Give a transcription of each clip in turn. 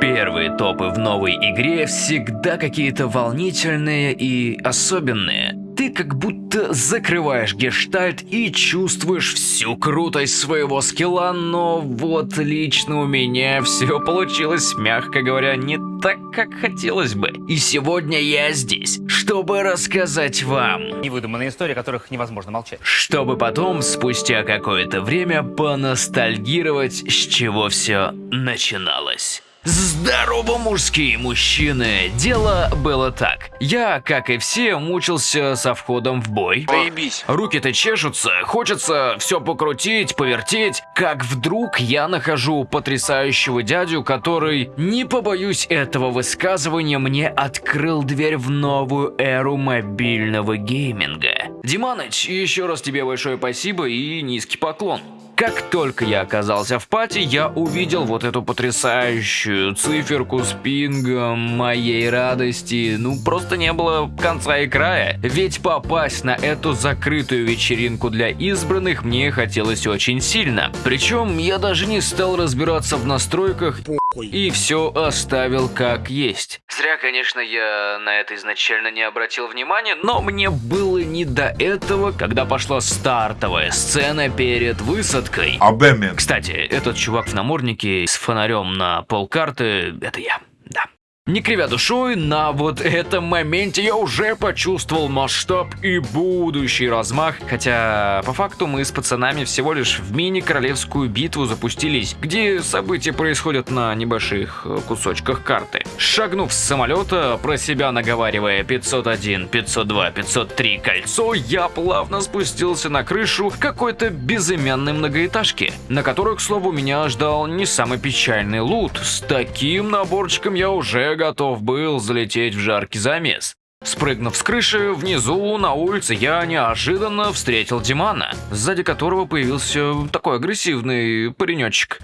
Первые топы в новой игре всегда какие-то волнительные и особенные. Ты как будто закрываешь гештальт и чувствуешь всю крутость своего скилла, но вот лично у меня все получилось, мягко говоря, не так, как хотелось бы. И сегодня я здесь, чтобы рассказать вам. Невыдуманные истории, о которых невозможно молчать. Чтобы потом, спустя какое-то время, поностальгировать, с чего все начиналось. Здорово, мужские мужчины! Дело было так. Я, как и все, мучился со входом в бой. Заебись. Руки-то чешутся, хочется все покрутить, повертеть. Как вдруг я нахожу потрясающего дядю, который, не побоюсь этого высказывания, мне открыл дверь в новую эру мобильного гейминга. Диманыч, еще раз тебе большое спасибо и низкий поклон. Как только я оказался в пати, я увидел вот эту потрясающую циферку с пингом моей радости. Ну, просто не было конца и края. Ведь попасть на эту закрытую вечеринку для избранных мне хотелось очень сильно. Причем я даже не стал разбираться в настройках и все оставил как есть. Зря, конечно, я на это изначально не обратил внимания, но мне было не до этого, когда пошла стартовая сцена перед высадкой. Абемен. Кстати, этот чувак в наморднике с фонарем на полкарты – это я. Не кривя душой, на вот этом моменте я уже почувствовал масштаб и будущий размах, хотя по факту мы с пацанами всего лишь в мини-королевскую битву запустились, где события происходят на небольших э, кусочках карты. Шагнув с самолета, про себя наговаривая 501, 502, 503 кольцо, я плавно спустился на крышу какой-то безымянной многоэтажки, на которой, к слову, меня ждал не самый печальный лут. С таким наборчиком я уже готов был залететь в жаркий замес. Спрыгнув с крыши, внизу на улице я неожиданно встретил Димана, сзади которого появился такой агрессивный паренечек.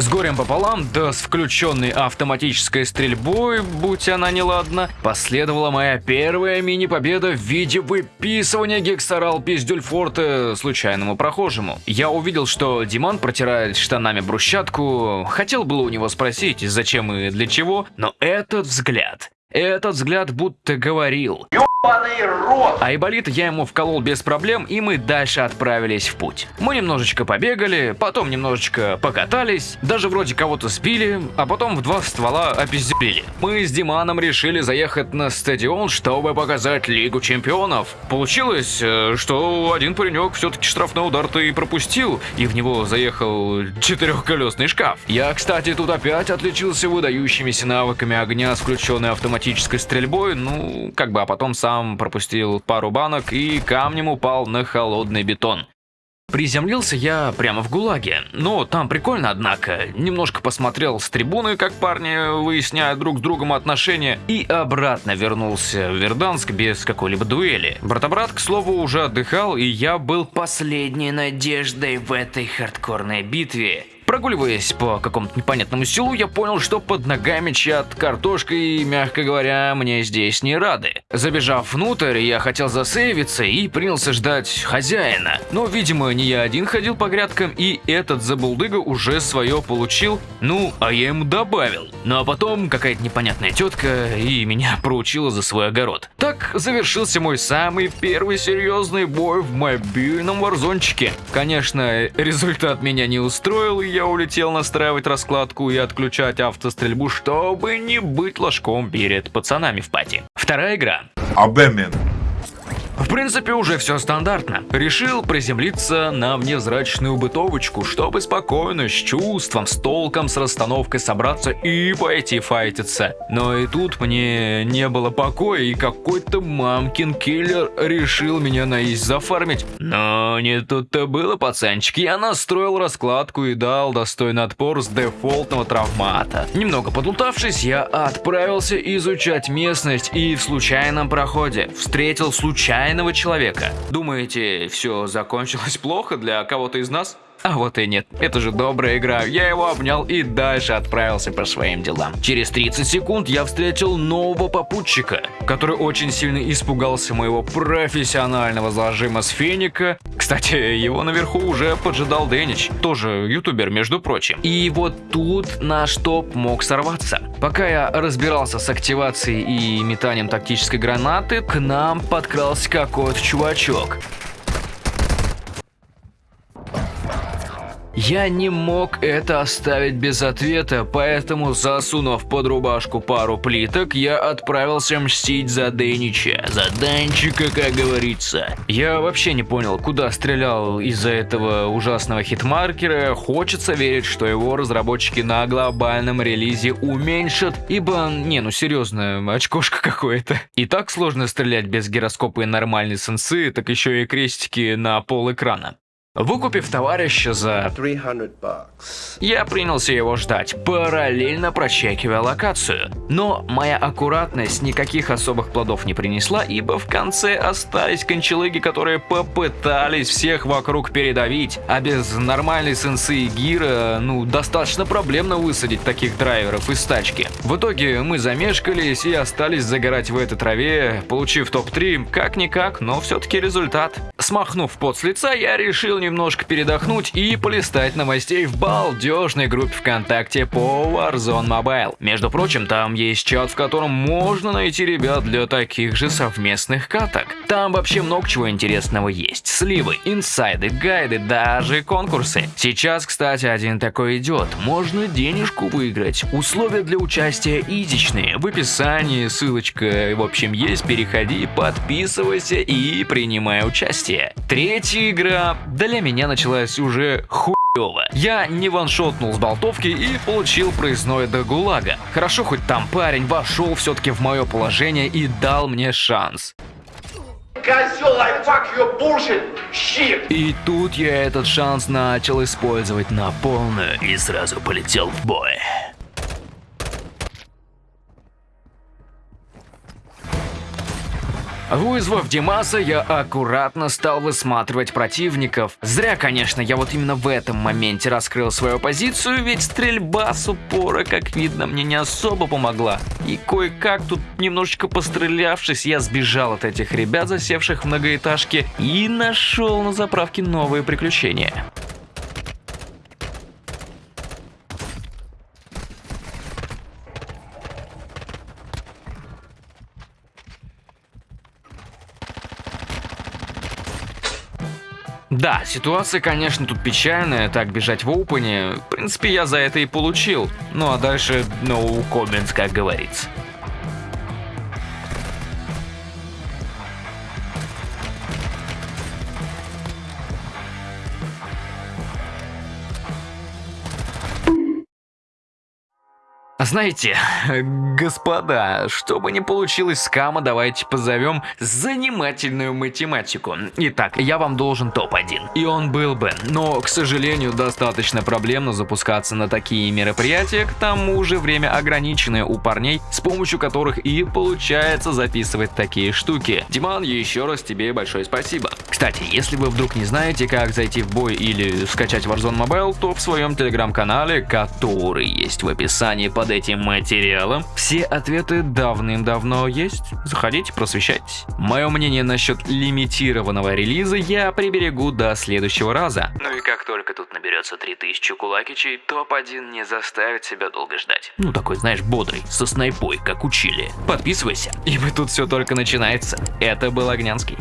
С горем пополам, да с включенной автоматической стрельбой, будь она неладна, последовала моя первая мини-победа в виде выписывания гексорал пиздюльфорта случайному прохожему. Я увидел, что Диман протирает штанами брусчатку, хотел было у него спросить, зачем и для чего, но этот взгляд, этот взгляд будто говорил рот! а я ему вколол без проблем, и мы дальше отправились в путь. Мы немножечко побегали, потом немножечко покатались, даже вроде кого-то спили, а потом в два ствола опизделили. Мы с Диманом решили заехать на стадион, чтобы показать Лигу Чемпионов. Получилось, э, что один паренек все-таки штрафной удар-то и пропустил, и в него заехал четырехколесный шкаф. Я, кстати, тут опять отличился выдающимися навыками огня с включенной автоматической стрельбой, ну, как бы, а потом сам пропустил пару банок и камнем упал на холодный бетон. Приземлился я прямо в ГУЛАГе. Ну, там прикольно, однако. Немножко посмотрел с трибуны, как парни выясняют друг с другом отношения, и обратно вернулся в Верданск без какой-либо дуэли. Брата-брат, к слову, уже отдыхал, и я был последней надеждой в этой хардкорной битве. Прогуливаясь по какому-то непонятному селу, я понял, что под ногами чья-то картошка и, мягко говоря, мне здесь не рады. Забежав внутрь, я хотел засейвиться и принялся ждать хозяина. Но, видимо, не я один ходил по грядкам, и этот забулдыга уже свое получил, ну, а я ему добавил. Ну а потом какая-то непонятная тетка и меня проучила за свой огород. Так завершился мой самый первый серьезный бой в мобильном варзончике. Конечно, результат меня не устроил, и я улетел настраивать раскладку и отключать автострельбу, чтобы не быть ложком перед пацанами в пати. Вторая игра. Абемен. В принципе, уже все стандартно. Решил приземлиться на внезрачную бытовочку, чтобы спокойно, с чувством, с толком, с расстановкой собраться и пойти файтиться. Но и тут мне не было покоя, и какой-то мамкин киллер решил меня наизь зафармить. Но не тут-то было, пацанчик. Я настроил раскладку и дал достойный отпор с дефолтного травмата. Немного подлутавшись, я отправился изучать местность и в случайном проходе встретил случайного человека. Думаете, все закончилось плохо для кого-то из нас? А вот и нет. Это же добрая игра. Я его обнял и дальше отправился по своим делам. Через 30 секунд я встретил нового попутчика, который очень сильно испугался моего профессионального зажима с феника. Кстати, его наверху уже поджидал Дэнич, тоже ютубер, между прочим. И вот тут наш топ мог сорваться. Пока я разбирался с активацией и метанием тактической гранаты, к нам подкрался какой-то чувачок. Я не мог это оставить без ответа, поэтому, засунув под рубашку пару плиток, я отправился мстить за Дэнича. За Данчика, как говорится. Я вообще не понял, куда стрелял из-за этого ужасного хитмаркера. Хочется верить, что его разработчики на глобальном релизе уменьшат, ибо, не, ну серьезно, очкошка какое-то. И так сложно стрелять без гироскопа и нормальной сенсы, так еще и крестики на пол экрана. Выкупив товарища за 300 bucks. я принялся его ждать, параллельно прочекивая локацию. Но моя аккуратность никаких особых плодов не принесла, ибо в конце остались кончелыги, которые попытались всех вокруг передавить, а без нормальной сенсы и гира, ну, достаточно проблемно высадить таких драйверов из тачки. В итоге мы замешкались и остались загорать в этой траве, получив топ-3, как-никак, но все-таки результат. Смахнув пот с лица, я решил немножко передохнуть и полистать новостей в балдежной группе ВКонтакте по Warzone Mobile. Между прочим, там есть чат, в котором можно найти ребят для таких же совместных каток. Там вообще много чего интересного есть. Сливы, инсайды, гайды, даже конкурсы. Сейчас, кстати, один такой идет. Можно денежку выиграть. Условия для участия изичные. В описании ссылочка, в общем, есть. Переходи, подписывайся и принимай участие. Третья игра для меня началась уже хуёво. Я не ваншотнул с болтовки и получил проездной до ГУЛАГа. Хорошо, хоть там парень вошел все-таки в мое положение и дал мне шанс. Козел, I fuck your bullshit, shit. И тут я этот шанс начал использовать на полную и сразу полетел в бой. Вызвав Димаса, я аккуратно стал высматривать противников. Зря, конечно, я вот именно в этом моменте раскрыл свою позицию, ведь стрельба с упора, как видно, мне не особо помогла. И кое-как тут немножечко пострелявшись, я сбежал от этих ребят, засевших в многоэтажке, и нашел на заправке новые приключения. Да, ситуация, конечно, тут печальная, так бежать в опене. В принципе, я за это и получил. Ну а дальше no comments, как говорится. Знаете, господа, чтобы не получилось скама, давайте позовем занимательную математику. Итак, я вам должен топ-1. И он был бы, но, к сожалению, достаточно проблемно запускаться на такие мероприятия, к тому же время ограниченное у парней, с помощью которых и получается записывать такие штуки. Диман, еще раз тебе большое спасибо. Кстати, если вы вдруг не знаете, как зайти в бой или скачать Warzone Mobile, то в своем телеграм-канале, который есть в описании под этим материалом, все ответы давным-давно есть. Заходите, просвещайтесь. Мое мнение насчет лимитированного релиза я приберегу до следующего раза. Ну и как только тут наберется 3000 кулакичей, топ-1 не заставит себя долго ждать. Ну такой, знаешь, бодрый, со снайпой, как учили. Подписывайся, ибо тут все только начинается. Это был Огнянский.